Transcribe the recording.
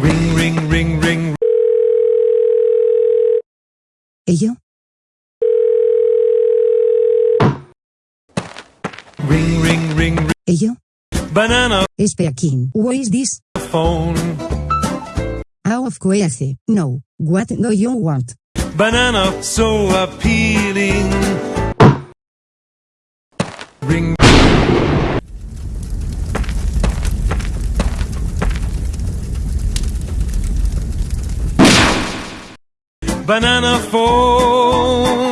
Ring, ring, ring, ring. Ello. Ring, ring, ring, ring. Ello. Banana. Speaking. What is this? Phone. Out of course. No. What do you want? Banana. So appealing. Ring. banana phone.